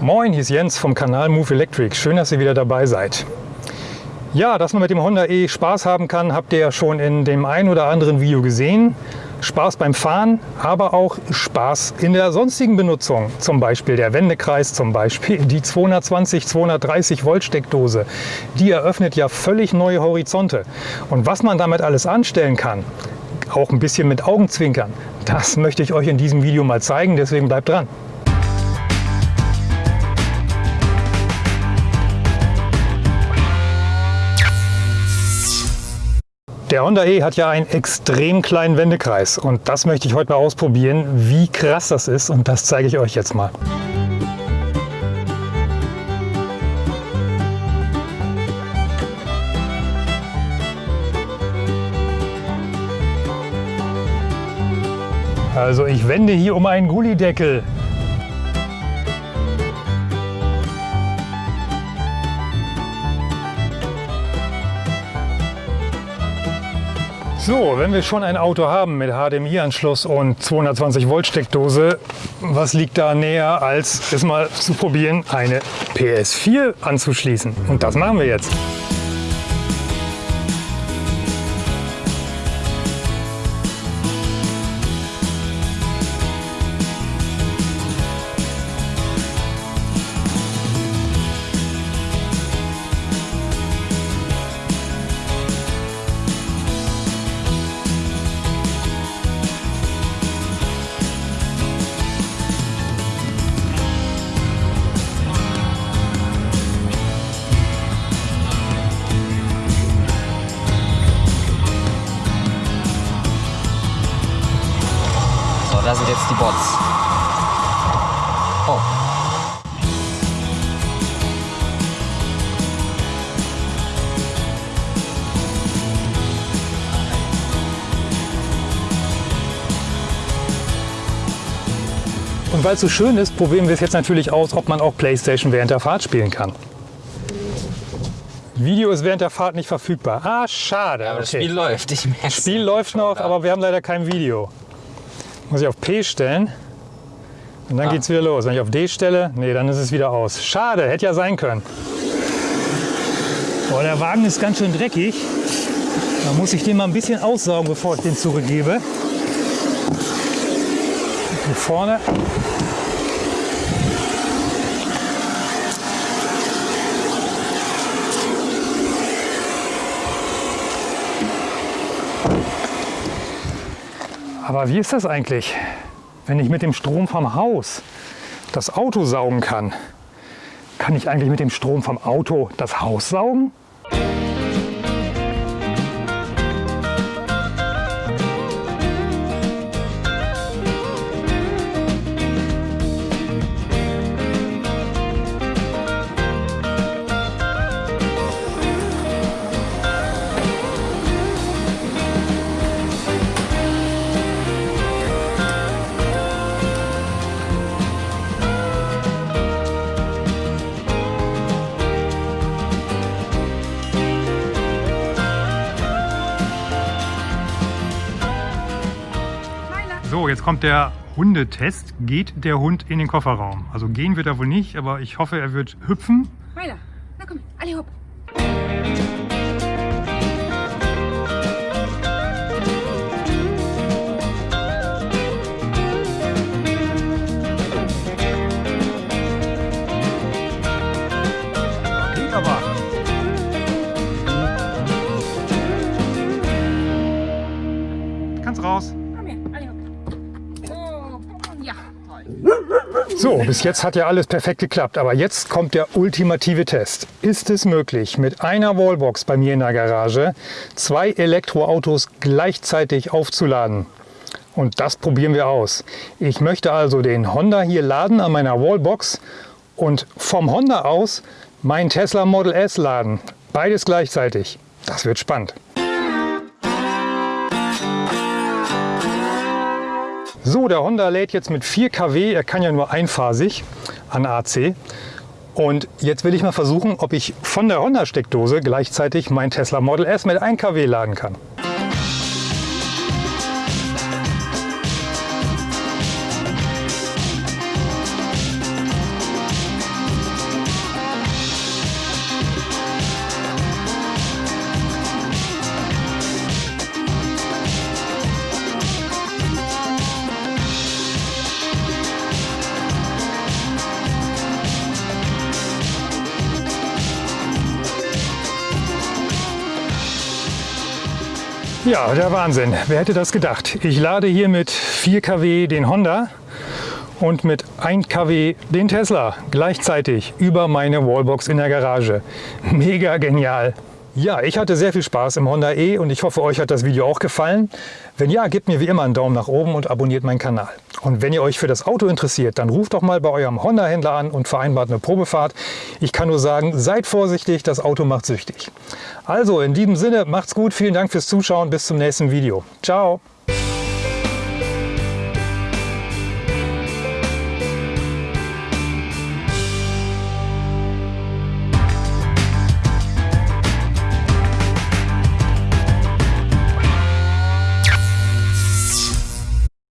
Moin, hier ist Jens vom Kanal Move Electric. Schön, dass ihr wieder dabei seid. Ja, dass man mit dem Honda E Spaß haben kann, habt ihr ja schon in dem ein oder anderen Video gesehen. Spaß beim Fahren, aber auch Spaß in der sonstigen Benutzung. Zum Beispiel der Wendekreis, zum Beispiel die 220, 230 Volt Steckdose. Die eröffnet ja völlig neue Horizonte. Und was man damit alles anstellen kann, auch ein bisschen mit Augenzwinkern, das möchte ich euch in diesem Video mal zeigen, deswegen bleibt dran. Der Honda E hat ja einen extrem kleinen Wendekreis und das möchte ich heute mal ausprobieren, wie krass das ist und das zeige ich euch jetzt mal. Also ich wende hier um einen Gullideckel. So, wenn wir schon ein Auto haben mit HDMI-Anschluss und 220 Volt Steckdose, was liegt da näher, als es mal zu probieren, eine PS4 anzuschließen? Und das machen wir jetzt. Da sind jetzt die Bots. Oh. Und weil es so schön ist, probieren wir es jetzt natürlich aus, ob man auch Playstation während der Fahrt spielen kann. Video ist während der Fahrt nicht verfügbar. Ah, schade. Ja, aber das Okay. Spiel läuft. Ich merk's. Spiel läuft noch, aber wir haben leider kein Video. Muss ich auf P stellen und dann Ah. geht's wieder los. Wenn ich auf D stelle, nee, dann ist es wieder aus. Schade, hätte ja sein können. Boah, der Wagen ist ganz schön dreckig. Da muss ich den mal ein bisschen aussaugen, bevor ich den zurückgebe. Hier vorne. Aber wie ist das eigentlich, wenn ich mit dem Strom vom Haus das Auto saugen kann? Kann ich eigentlich mit dem Strom vom Auto das Haus saugen? So, jetzt kommt der Hundetest. Geht der Hund in den Kofferraum? Also gehen wird er wohl nicht, aber ich hoffe, er wird hüpfen. Meiner, na komm, alle hopp. So, bis jetzt hat ja alles perfekt geklappt, aber jetzt kommt der ultimative Test. Ist es möglich, mit einer Wallbox bei mir in der Garage zwei Elektroautos gleichzeitig aufzuladen? Und das probieren wir aus. Ich möchte also den Honda hier laden an meiner Wallbox und vom Honda aus mein Tesla Model S laden. Beides gleichzeitig. Das wird spannend. So, der Honda lädt jetzt mit 4 kW, er kann ja nur einphasig an AC. Und jetzt will ich mal versuchen, ob ich von der Honda-Steckdose gleichzeitig mein Tesla Model S mit 1 kW laden kann. Ja, der Wahnsinn. Wer hätte das gedacht? Ich lade hier mit 4 kW den Honda und mit 1 kW den Tesla gleichzeitig über meine Wallbox in der Garage. Mega genial. Ja, ich hatte sehr viel Spaß im Honda E und ich hoffe, euch hat das Video auch gefallen. Wenn ja, gebt mir wie immer einen Daumen nach oben und abonniert meinen Kanal. Und wenn ihr euch für das Auto interessiert, dann ruft doch mal bei eurem Honda-Händler an und vereinbart eine Probefahrt. Ich kann nur sagen, seid vorsichtig, das Auto macht süchtig. Also in diesem Sinne, macht's gut, vielen Dank fürs Zuschauen, bis zum nächsten Video. Ciao!